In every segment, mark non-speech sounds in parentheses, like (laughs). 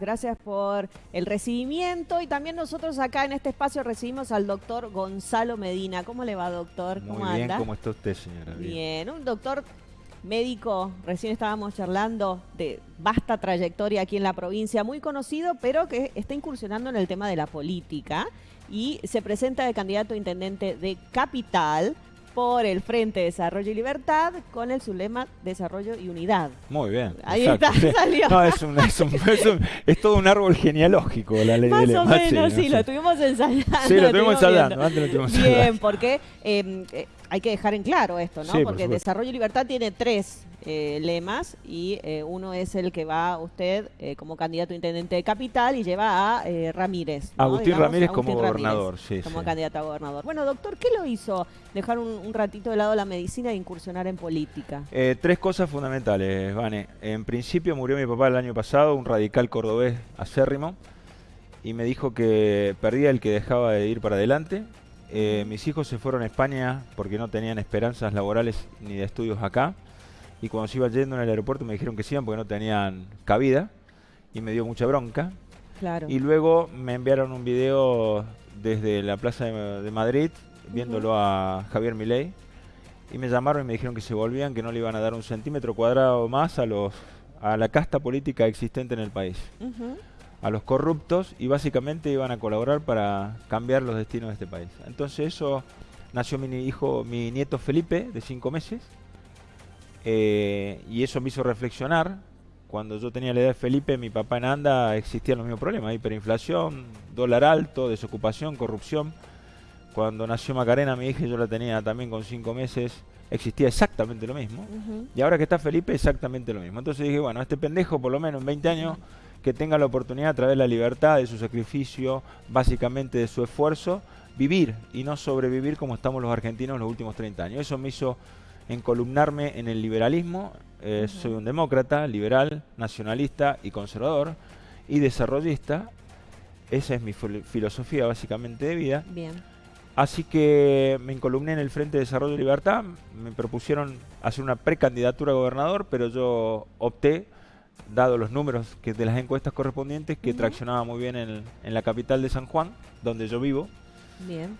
Gracias por el recibimiento y también nosotros acá en este espacio recibimos al doctor Gonzalo Medina. ¿Cómo le va, doctor? ¿Cómo Muy bien, ¿cómo está usted, señora? Bien, un doctor médico, recién estábamos charlando de vasta trayectoria aquí en la provincia, muy conocido, pero que está incursionando en el tema de la política y se presenta de candidato a intendente de Capital por el Frente Desarrollo y Libertad con el sublema Desarrollo y Unidad. Muy bien. Ahí está, salió. No, es, un, es, un, es, todo un árbol genealógico la ley Más de o menos, sí, lo estuvimos ensayando. Sí, lo estuvimos ensayando, antes lo tuvimos Bien, porque em, eh, hay que dejar en claro esto, ¿no? porque Desarrollo y Libertad tiene tres eh, lemas y eh, uno es el que va usted eh, como candidato a intendente de capital y lleva a Ramírez. Agustín Ramírez como gobernador, sí. Como candidato a gobernador. Bueno, doctor, ¿qué lo hizo dejar un, ratito de lado la medicina e incursionar en política? tres cosas fundamentales, Vane. En principio murió mi papá el año pasado, un radical cordobés acérrimo, y me dijo que perdía el que dejaba de ir para adelante. Mis hijos se fueron a España porque no tenían esperanzas laborales ni de estudios acá. Y cuando se iba yendo en el aeropuerto me dijeron que sí porque no tenían cabida y me dio mucha bronca. Claro. Y luego me enviaron un video desde la Plaza de, Madrid viéndolo a Javier Milei. Y me llamaron y me dijeron que se volvían, que no le iban a dar un centímetro cuadrado más a los a la casta política existente en el país, a los corruptos y básicamente iban a colaborar para cambiar los destinos de este país. Entonces eso nació mi hijo, mi nieto Felipe de cinco meses eh, y eso me hizo reflexionar. Cuando yo tenía la edad de Felipe, mi papá en Anda existían los mismos problemas, hiperinflación, dólar alto, desocupación, corrupción. Cuando nació Macarena, mi hija, yo la tenía también con cinco meses, existía exactamente lo mismo. Y ahora que está Felipe, exactamente lo mismo. Entonces dije, bueno, este pendejo, por lo menos en 20 años, que tenga la oportunidad a través de la libertad, de su sacrificio, básicamente de su esfuerzo, vivir y no sobrevivir como estamos los argentinos en los últimos 30 años. Eso me hizo encolumnarme en el liberalismo. Eh, soy un demócrata, liberal, nacionalista y conservador y desarrollista. Esa es mi filosofía básicamente de vida. Bien. Así que me encolumné en el Frente de Desarrollo y Libertad. Me propusieron hacer una precandidatura a gobernador, pero yo opté, dado los números que de las encuestas correspondientes, que traccionaba muy bien en, en la capital de San Juan, donde yo vivo.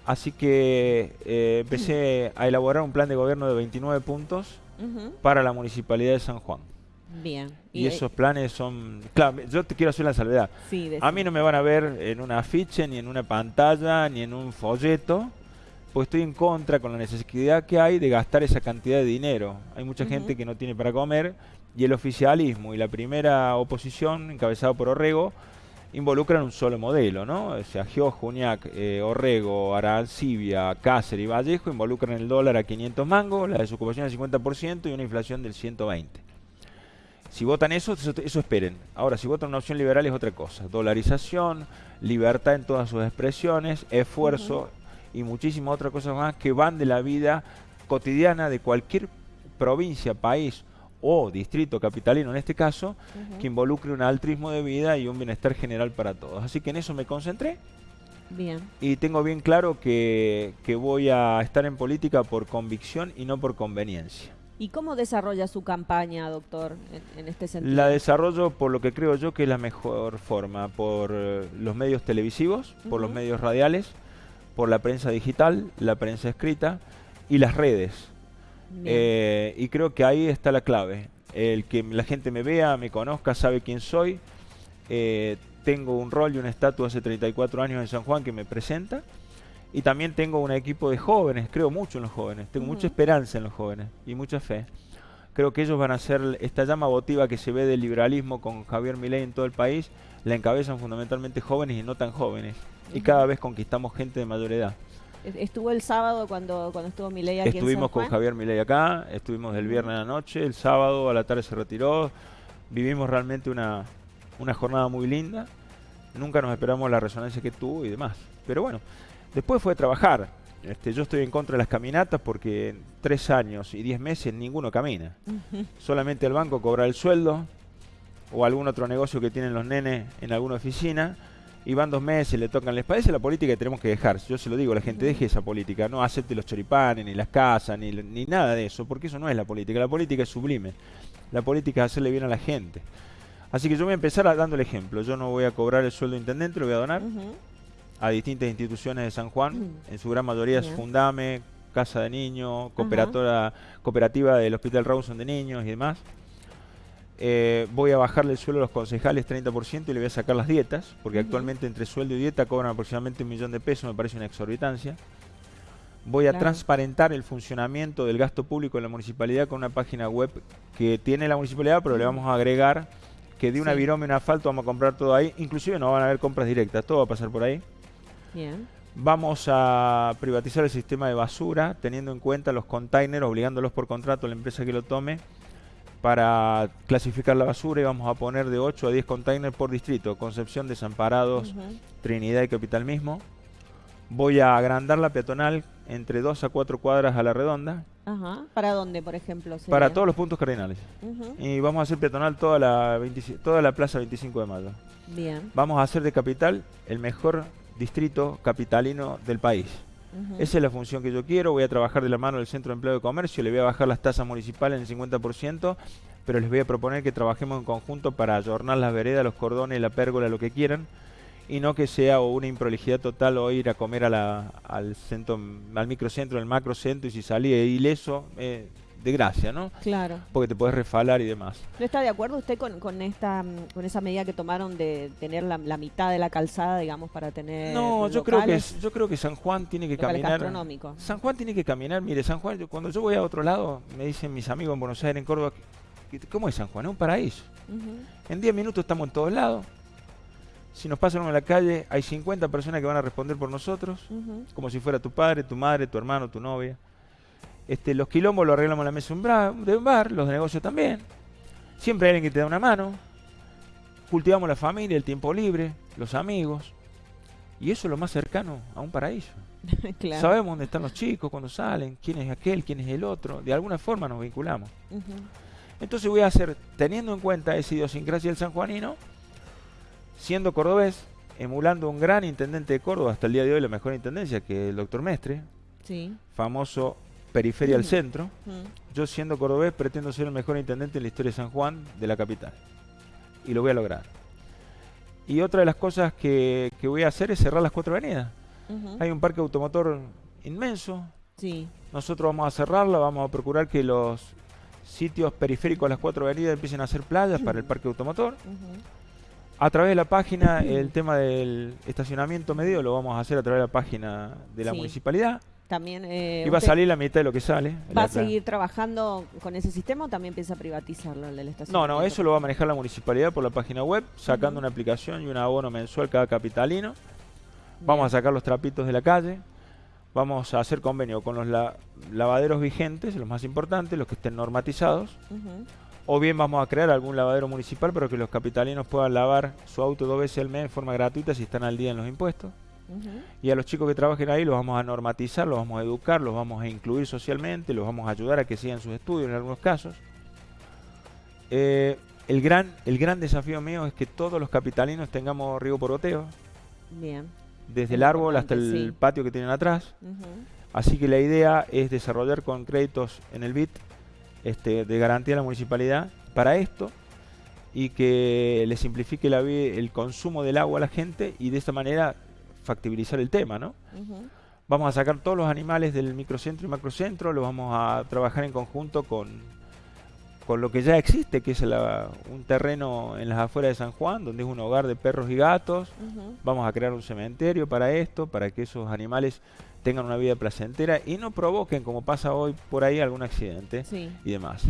Así que eh, empecé a elaborar un plan de gobierno de 29 puntos para la municipalidad de San Juan. Bien. Y, esos planes son... Claro, yo te quiero hacer la salvedad. a mí no me van a ver en un afiche, ni en una pantalla, ni en un folleto, pues estoy en contra con la necesidad que hay de gastar esa cantidad de dinero. Hay mucha gente que no tiene para comer y el oficialismo y la primera oposición, encabezado por Orrego, involucran un solo modelo, ¿no? O sea, Gio, Juniac, eh, Orrego, Arancibia, Cáceres y Vallejo involucran el dólar a 500 mangos, la desocupación al 50% y una inflación del 120%. Si votan eso, eso, esperen. Ahora, si votan una opción liberal es otra cosa. Dolarización, libertad en todas sus expresiones, esfuerzo y muchísimas otras cosas más que van de la vida cotidiana de cualquier provincia, país o distrito capitalino en este caso, que involucre un altruismo de vida y un bienestar general para todos. Así que en eso me concentré. Bien. Y tengo bien claro que, voy a estar en política por convicción y no por conveniencia. ¿Y cómo desarrolla su campaña, doctor, en, este sentido? La desarrollo por lo que creo yo que es la mejor forma, por eh, los medios televisivos, por los medios radiales, por la prensa digital, la prensa escrita y las redes. Eh, y creo que ahí está la clave. El que la gente me vea, me conozca, sabe quién soy. Eh, tengo un rol y una estatua hace 34 años en San Juan que me presenta. Y también tengo un equipo de jóvenes, creo mucho en los jóvenes, tengo mucha esperanza en los jóvenes y mucha fe. Creo que ellos van a ser esta llama votiva que se ve del liberalismo con Javier Milei en todo el país, la encabezan fundamentalmente jóvenes y no tan jóvenes. Y cada vez conquistamos gente de mayor edad. Estuvo el sábado cuando, cuando estuvo Milei aquí Estuvimos con Javier Milei acá, estuvimos el viernes a la noche, el sábado a la tarde se retiró. Vivimos realmente una, una jornada muy linda. Nunca nos esperamos la resonancia que tuvo y demás. Pero bueno, después fue trabajar. Este, yo estoy en contra de las caminatas porque en tres años y diez meses ninguno camina. Solamente el banco cobra el sueldo o algún otro negocio que tienen los nenes en alguna oficina y van dos meses, le tocan, les parece la política que tenemos que dejar. Yo se lo digo, la gente deje esa política, no acepte los choripanes, ni las casas, ni, ni nada de eso, porque eso no es la política. La política es sublime. La política es hacerle bien a la gente. Así que yo voy a empezar a- dando el ejemplo. Yo no voy a cobrar el sueldo de intendente, lo voy a donar a distintas instituciones de San Juan. En su gran mayoría es. Fundame, Casa de Niños, cooperativa del Hospital Rawson de Niños y demás. Eh, voy a bajarle el sueldo a los concejales 30% y le voy a sacar las dietas, porque actualmente entre sueldo y dieta cobran aproximadamente un millón de pesos, me parece una exorbitancia. Voy a Claro. transparentar el funcionamiento del gasto público de la municipalidad con una página web que tiene la municipalidad, pero le vamos a agregar que de una Sí. virome y un asfalto vamos a comprar todo ahí. Inclusive no van a haber compras directas, todo va a pasar por ahí. Bien. Vamos a privatizar el sistema de basura, teniendo en cuenta los containers, obligándolos por contrato a la empresa que lo tome para clasificar la basura y vamos a poner de 8 a 10 containers por distrito, Concepción, Desamparados. Trinidad y Capital mismo. Voy a agrandar la peatonal entre 2 a 4 cuadras a la redonda Ajá. ¿Para dónde, por ejemplo? para todos los puntos cardinales. Y vamos a hacer peatonal toda la, 25 toda la plaza 25 de mayo. Bien. Vamos a hacer de capital el mejor distrito capitalino del país. Esa es la función que yo quiero. Voy a trabajar de la mano del Centro de Empleo de Comercio. Le voy a bajar las tasas municipales en el 50%, pero les voy a proponer que trabajemos en conjunto para ayornar las veredas, los cordones, la pérgola, lo que quieran. Y no que sea una improlijidad total o ir a comer al centro, al microcentro, al macrocentro y si salí ileso, eh, de gracia, ¿no? Claro. Porque te puedes refalar y demás. ¿No está de acuerdo usted con, con esta mm, con esa medida que tomaron de tener la, la mitad de la calzada, digamos, para tener No, yo creo que es- yo creo que San Juan tiene que caminar. San Juan tiene que caminar. Mire, San Juan, yo- cuando yo voy a otro lado, me dicen mis amigos en Buenos Aires, en Córdoba, ¿cómo es San Juan? Es un paraíso. En 10 minutos estamos en todos lados. Si nos pasan en la calle, hay 50 personas que van a responder por nosotros, como si fuera tu padre, tu madre, tu hermano, tu novia. Este, los quilombos lo arreglamos en la mesa de un, de bar, los negocios también. Siempre hay alguien que te da una mano. Cultivamos la familia, el tiempo libre, los amigos. Y eso es lo más cercano a un paraíso. (laughs) claro. Sabemos dónde están los chicos cuando salen, quién es aquel, quién es el otro. De alguna forma nos vinculamos. Entonces voy a hacer, teniendo en cuenta esa idiosincrasia del sanjuanino, siendo cordobés, emulando un gran intendente de Córdoba, hasta el día de hoy la mejor intendencia, que es el doctor Mestre, Sí. famoso periferia al centro. Yo siendo cordobés pretendo ser el mejor intendente en la historia de San Juan, de la capital. Y lo voy a lograr. Y otra de las cosas que, que voy a hacer es cerrar las cuatro avenidas. Hay un parque automotor inmenso, Sí. nosotros vamos a cerrarla, vamos a procurar que los sitios periféricos a las cuatro avenidas empiecen a hacer playas para el parque automotor. A través de la página, el tema del estacionamiento medido lo vamos a hacer a través de la página de la Sí. municipalidad. También eh, y va a salir la mitad de lo que sale. va La- a seguir trabajando con ese sistema o también piensa privatizarlo el del No, estacionamiento. no, eso lo va a manejar la municipalidad por la página web, sacando una aplicación y un abono mensual cada capitalino. Vamos a sacar los trapitos de la calle. Vamos a hacer convenio con los la- lavaderos vigentes, los más importantes, los que estén normatizados. O bien vamos a crear algún lavadero municipal para que los capitalinos puedan lavar su auto dos veces al mes de forma gratuita si están al día en los impuestos. Y a los chicos que trabajen ahí los vamos a normatizar, los vamos a educar, los vamos a incluir socialmente, los vamos a ayudar a que sigan sus estudios en algunos casos. Eh, el, gran, el gran desafío mío es que todos los capitalinos tengamos riego por goteo, Bien. desde Es el árbol hasta el sí. patio que tienen atrás. Así que la idea es desarrollar con créditos en el BIT este, de garantía a la municipalidad para esto y que le simplifique la el consumo del agua a la gente y de esta manera factibilizar el tema, ¿no? Vamos a sacar todos los animales del microcentro y macrocentro, los vamos a trabajar en conjunto con, con lo que ya existe, que es la- un terreno en las afueras de San Juan, donde es un hogar de perros y gatos. Vamos a crear un cementerio para esto, para que esos animales tengan una vida placentera y no provoquen, como pasa hoy por ahí, algún accidente Sí. y demás.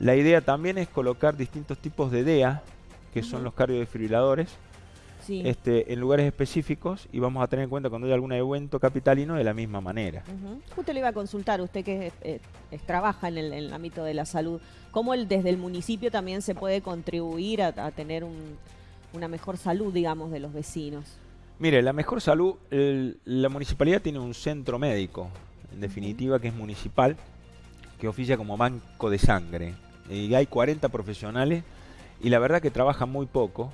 La idea también es colocar distintos tipos de DEA, que son los cardiodefibriladores, Sí. este, en lugares específicos y vamos a tener en cuenta cuando haya algún evento capitalino de la misma manera. Ujú. Justo le iba a consultar, usted que trabaja en el, en el ámbito de la salud, ¿cómo el, desde el municipio también se puede contribuir a, a tener un- una mejor salud, digamos, de los vecinos? Mire, la mejor salud, el- la municipalidad tiene un centro médico, en definitiva, que es municipal, que oficia como banco de sangre. Y hay 40 profesionales y la verdad que trabajan muy poco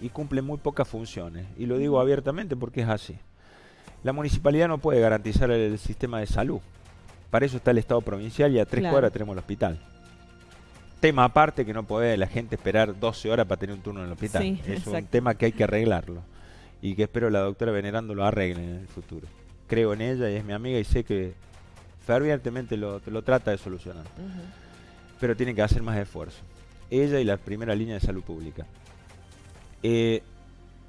y cumplen muy pocas funciones. Y lo digo abiertamente porque es así. La municipalidad no puede garantizar el sistema de salud. Para eso está el Estado provincial y a tres Claro. cuadras tenemos el hospital. tema aparte que no puede la gente esperar 12 horas para tener un turno en el hospital. Sí, es un tema que hay que arreglarlo y que espero la doctora Venerando lo arregle en el futuro. Creo en ella y es mi amiga y sé que fervientemente lo, lo trata de solucionar, pero tiene que hacer más esfuerzo. Ella y la primera línea de salud pública. Eh,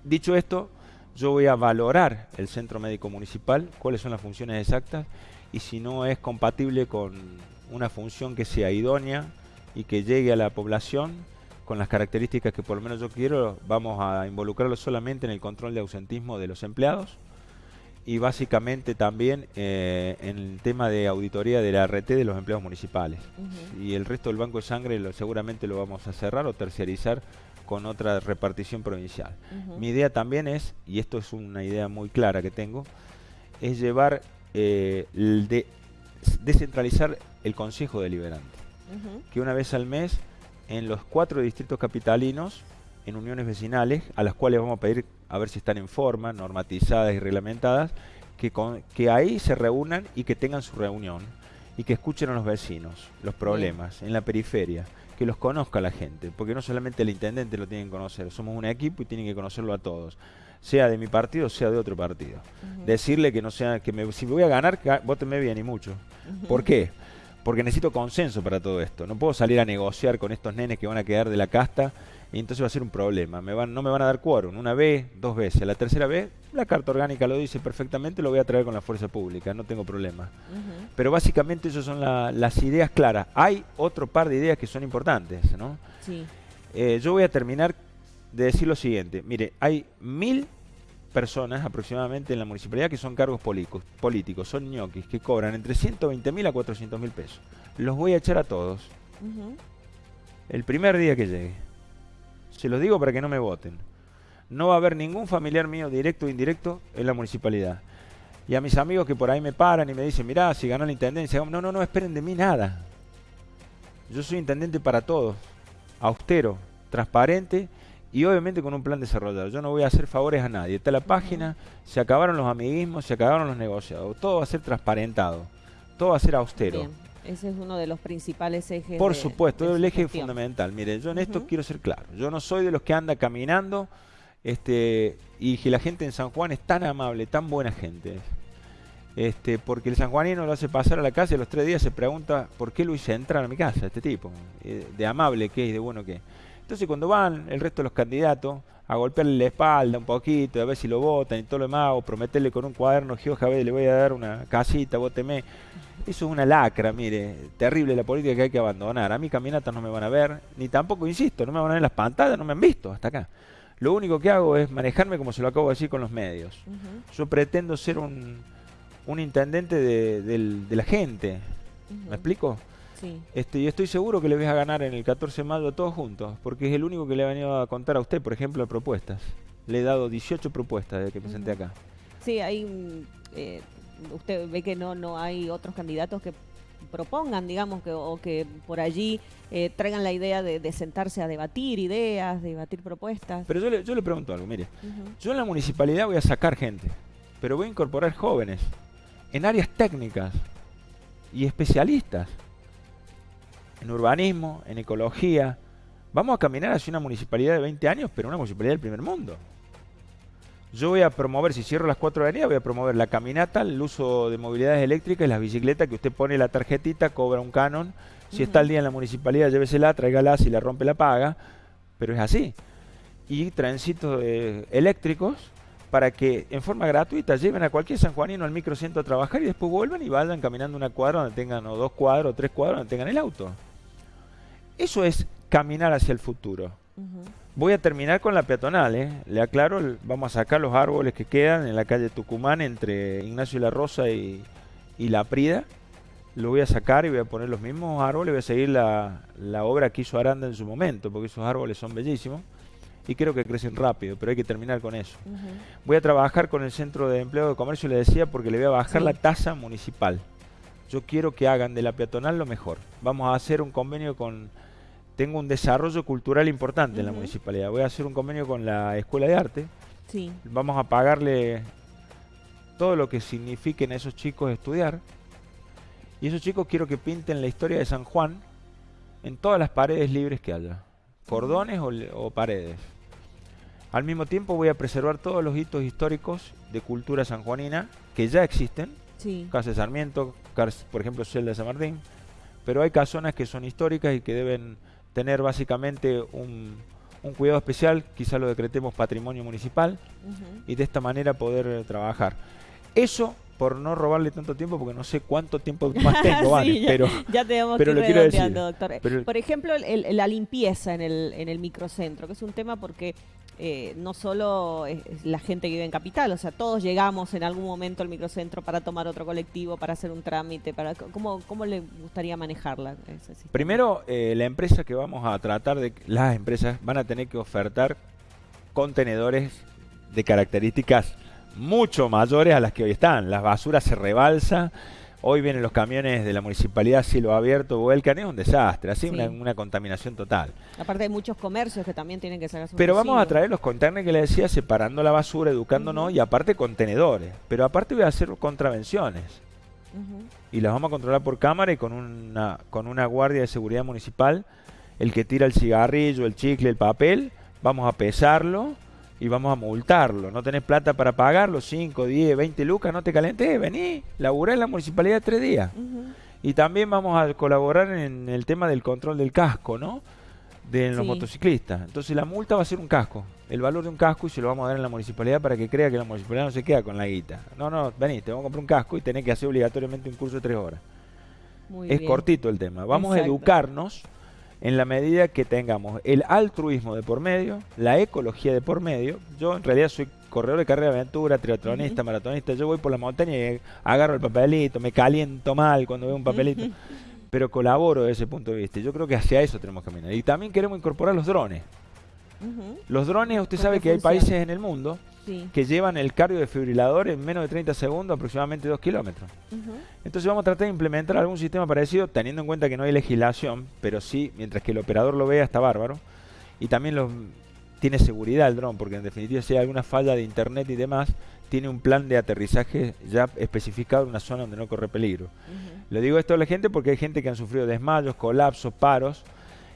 dicho esto, yo voy a valorar el centro médico municipal, cuáles son las funciones exactas y si no es compatible con una función que sea idónea y que llegue a la población con las características que por lo menos yo quiero, vamos a involucrarlo solamente en el control de ausentismo de los empleados y básicamente también eh, en el tema de auditoría de la RT de los empleados municipales. Y el resto del banco de sangre lo- seguramente lo vamos a cerrar o terciarizar con otra repartición provincial. Mi idea también es, y esto es una idea muy clara que tengo, es llevar, eh, de, descentralizar el Consejo Deliberante. Que una vez al mes, en los cuatro distritos capitalinos, en uniones vecinales, a las cuales vamos a pedir a ver si están en forma, normatizadas y reglamentadas, que, con- que ahí se reúnan y que tengan su reunión y que escuchen a los vecinos los problemas en la periferia, que los conozca la gente, porque no solamente el intendente lo tiene que conocer, somos un equipo y tienen que conocerlo a todos, sea de mi partido, sea de otro partido. Decirle que no sea, que me- si me voy a ganar, votenme bien y mucho. ¿Por qué? Porque necesito consenso para todo esto. No puedo salir a negociar con estos nenes que van a quedar de la casta y entonces va a ser un problema. Me van, no me van a dar quórum. Una vez, dos veces. La tercera vez, la carta orgánica lo dice perfectamente, lo voy a traer con la fuerza pública. No tengo problema. Pero básicamente esas son la- las ideas claras. Hay otro par de ideas que son importantes, ¿no? Sí. Eh, yo voy a terminar de decir lo siguiente. Mire, hay mil personas aproximadamente en la municipalidad que son cargos políticos, políticos son ñoquis, que cobran entre 120 mil a 400 mil pesos. Los voy a echar a todos el primer día que llegue. Se los digo para que no me voten. No va a haber ningún familiar mío, directo o indirecto, en la municipalidad. Y a mis amigos que por ahí me paran y me dicen, mirá, si ganó la intendencia, no, no, no, esperen de mí nada. Yo soy intendente para todos, austero, transparente y obviamente con un plan desarrollado. Yo no voy a hacer favores a nadie. Está la página, se acabaron los amiguismos, se acabaron los negociados. Todo va a ser transparentado, todo va a ser austero. Bien. Ese es uno de los principales ejes. Por de- supuesto, de es el eje gestión. fundamental. Mire, yo en esto quiero ser claro. Yo no soy de los que anda caminando este, y que la gente en San Juan es tan amable, tan buena gente. Este, porque el sanjuanino lo hace pasar a la casa y a los tres días se pregunta por qué lo hice entrar a mi casa, este tipo, eh, de amable que es, de bueno que es. Entonces cuando van el resto de los candidatos a golpearle la espalda un poquito, a ver si lo votan y todo lo demás, o prometerle con un cuaderno, Gioja, ve, le voy a dar una casita, vóteme. Eso es una lacra, mire, terrible la política que hay que abandonar. A mí caminatas no me van a ver, ni tampoco, insisto, no me van a ver en las pantallas, no me han visto hasta acá. Lo único que hago es manejarme como se lo acabo de decir con los medios. Yo pretendo ser un, un intendente de, la gente. ¿Me explico? Sí. Este, y estoy seguro que le voy a ganar en el 14 de mayo todos juntos, porque es el único que le he venido a contar a usted, por ejemplo, de propuestas. Le he dado 18 propuestas desde que me senté acá. Sí, hay. mm, eh, usted ve que no, no hay otros candidatos que propongan, digamos, que, o que por allí eh, traigan la idea de, de sentarse a debatir ideas, debatir propuestas. Pero yo le, yo le pregunto algo, mire, yo en la municipalidad voy a sacar gente, pero voy a incorporar jóvenes en áreas técnicas y especialistas en urbanismo, en ecología. Vamos a caminar hacia una municipalidad de 20 años, pero una municipalidad del primer mundo. Yo voy a promover, si cierro las cuatro avenidas, voy a promover la caminata, el uso de movilidades eléctricas y las bicicletas, que usted pone la tarjetita, cobra un canon. Si está al día en la municipalidad, llévesela, tráigala, si la rompe la paga. Pero es así. Y trencitos eh, eléctricos para que en forma gratuita lleven a cualquier sanjuanino al microcentro a trabajar y después vuelvan y vayan caminando una cuadra donde tengan, o dos cuadros, o tres cuadros donde tengan el auto. Eso es caminar hacia el futuro. Voy a terminar con la peatonal, ¿eh? Le aclaro, vamos a sacar los árboles que quedan en la calle Tucumán entre Ignacio y la Rosa y, y La Prida. Lo voy a sacar y voy a poner los mismos árboles. Voy a seguir la, la obra que hizo Aranda en su momento, porque esos árboles son bellísimos y creo que crecen rápido, pero hay que terminar con eso. Voy a trabajar con el Centro de Empleo de Comercio, le decía, porque le voy a bajar Sí. la tasa municipal. Yo quiero que hagan de la peatonal lo mejor. Vamos a hacer un convenio con... Tengo un desarrollo cultural importante en la municipalidad. Voy a hacer un convenio con la Escuela de Arte. Sí. Vamos a pagarle todo lo que signifiquen a esos chicos estudiar. Y esos chicos quiero que pinten la historia de San Juan en todas las paredes libres que haya, cordones o, o paredes. Al mismo tiempo voy a preservar todos los hitos históricos de cultura sanjuanina que ya existen, Sí. Casa de Sarmiento, por ejemplo Celda de San Martín, pero hay casonas que son históricas y que deben tener básicamente un, un cuidado especial, quizá lo decretemos patrimonio municipal, y de esta manera poder trabajar. Eso por no robarle tanto tiempo, porque no sé cuánto tiempo (laughs) más tengo, Sí, Vane, ya, pero ya tenemos pero lo quiero decir. doctor. Pero- Por ejemplo, el- el- la limpieza en el, en el microcentro, que es un tema porque eh, no solo la gente que vive en Capital, o sea, todos llegamos en algún momento al microcentro para tomar otro colectivo, para hacer un trámite, para ¿cómo, cómo le gustaría manejarla? primero eh, la empresa que vamos a tratar de, las empresas van a tener que ofertar contenedores de características mucho mayores a las que hoy están. Las basuras se rebalsa. Hoy vienen los camiones de la municipalidad cielo abierto, vuelcan, es un desastre, así Sí. una, una contaminación total. Aparte hay muchos comercios que también tienen que sacar sus Pero vamos a traer los containers que le decía, separando la basura, educándonos y aparte contenedores. Pero aparte voy a hacer contravenciones. Y las vamos a controlar por cámara y con una, con una guardia de seguridad municipal. El que tira el cigarrillo, el chicle, el papel, vamos a pesarlo y vamos a multarlo. No tenés plata para pagarlo, 5, 10, 20 lucas, no te calentes, vení, laburá en la municipalidad tres días. Y también vamos a colaborar en el tema del control del casco, ¿no? De los Sí. motociclistas. Entonces la multa va a ser un casco, el valor de un casco y se lo vamos a dar en la municipalidad para que crea que la municipalidad no se queda con la guita. No, no, vení, te vamos a comprar un casco y tenés que hacer obligatoriamente un curso de tres horas. Muy es bien. cortito el tema. Vamos a educarnos en la medida que tengamos el altruismo de por medio, la ecología de por medio. Yo en realidad soy corredor de carrera de aventura, triatlonista, maratonista. Yo voy por la montaña y agarro el papelito, me caliento mal cuando veo un papelito. pero colaboro desde ese punto de vista. Yo creo que hacia eso tenemos que caminar. Y también queremos incorporar los drones. Los drones, usted ¿Con sabe que hay países en el mundo Sí. que llevan el cardio desfibrilador en menos de 30 segundos, aproximadamente 2 kilómetros. Entonces vamos a tratar de implementar algún sistema parecido, teniendo en cuenta que no hay legislación, pero sí, mientras que el operador lo vea, está bárbaro. Y también los, tiene seguridad el dron, porque en definitiva si hay alguna falla de internet y demás, tiene un plan de aterrizaje ya especificado en una zona donde no corre peligro. Ujú. Le digo esto a la gente porque hay gente que han sufrido desmayos, colapsos, paros.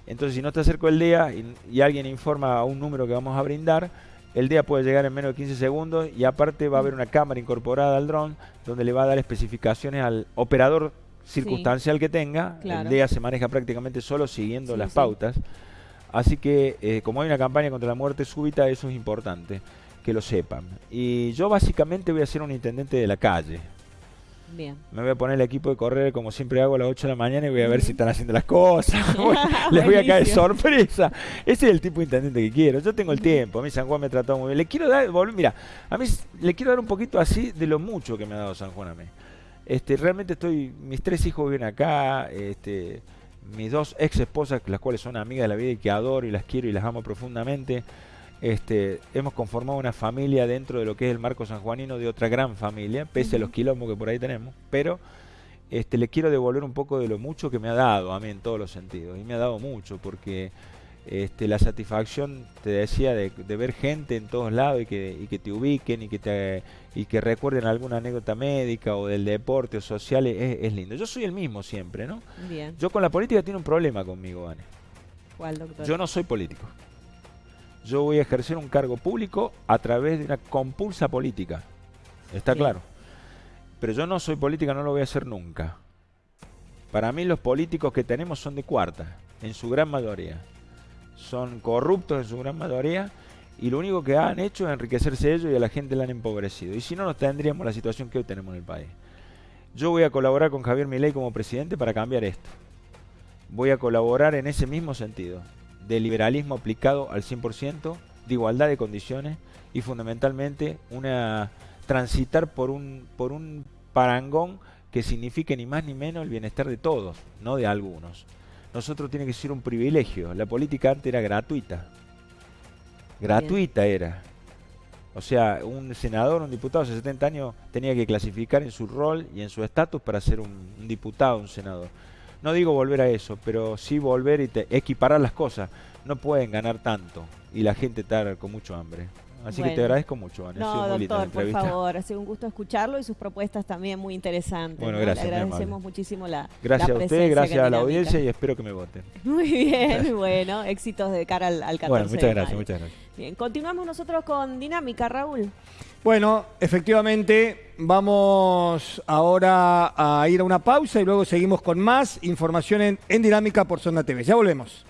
Entonces, si no te acerco el día y, y alguien informa a un número que vamos a brindar, el día puede llegar en menos de 15 segundos y aparte va a haber una cámara incorporada al dron donde le va a dar especificaciones al operador circunstancial que tenga. Claro. El día se maneja prácticamente solo siguiendo Sí, las sí. pautas. Así que, eh, como hay una campaña contra la muerte súbita, eso es importante que lo sepan. Y yo básicamente voy a ser un intendente de la calle. Bien. Me voy a poner el equipo de correr como siempre hago a las 8 de la mañana y voy a ver si están haciendo las cosas. (laughs) Les voy a caer sorpresa. Ese es el tipo de intendente que quiero. Yo tengo el tiempo. A mí San Juan me ha tratado muy bien. Le quiero dar, mira, a mí le quiero dar un poquito así de lo mucho que me ha dado San Juan a mí. Este, realmente estoy, mis tres hijos viven acá, este, mis dos ex esposas, las cuales son amigas de la vida y que adoro y las quiero y las amo profundamente. Este, hemos conformado una familia dentro de lo que es el marco sanjuanino de otra gran familia, pese a los quilombos que por ahí tenemos, pero este, le quiero devolver un poco de lo mucho que me ha dado a mí en todos los sentidos. Y me ha dado mucho, porque este, la satisfacción, te decía, de, de ver gente en todos lados y que, y que te ubiquen y que, te, y que recuerden alguna anécdota médica o del deporte o social, es, es lindo. Yo soy el mismo siempre, ¿no? Bien. Yo con la política tiene un problema conmigo, Vane. ¿Cuál, doctor? Yo no soy político. Yo voy a ejercer un cargo público a través de una compulsa política. Está claro. Pero yo no soy política, no lo voy a hacer nunca. Para mí los políticos que tenemos son de cuarta, en su gran mayoría. Son corruptos en su gran mayoría y lo único que han hecho es enriquecerse ellos y a la gente la han empobrecido. Y si no, no tendríamos la situación que hoy tenemos en el país. Yo voy a colaborar con Javier Milei como presidente para cambiar esto. Voy a colaborar en ese mismo sentido, de liberalismo aplicado al 100%, de igualdad de condiciones y fundamentalmente una transitar por un por un parangón que signifique ni más ni menos el bienestar de todos, no de algunos. Nosotros tiene que ser un privilegio. La política antes era gratuita. Gratuita era. O sea, un senador, un diputado de 70 años tenía que clasificar en su rol y en su estatus para ser un, un diputado, un senador. No digo volver a eso, pero sí volver y te- equiparar las cosas. No pueden ganar tanto y la gente estar con mucho hambre. Así que te agradezco mucho, Ana. No, doctor, por favor, ha sido un gusto escucharlo y sus propuestas también muy interesantes. Bueno, gracias. Le agradecemos muchísimo la Gracias a usted, gracias a la audiencia y espero que me voten. (laughs) Muy bien, bueno, éxitos de cara al, al 14 Bueno, muchas gracias, muchas gracias. Bien, continuamos nosotros con Dinámica, Raúl. Bueno, efectivamente, vamos ahora a ir a una pausa y luego seguimos con más información en, Dinámica por Zona TV. Ya volvemos.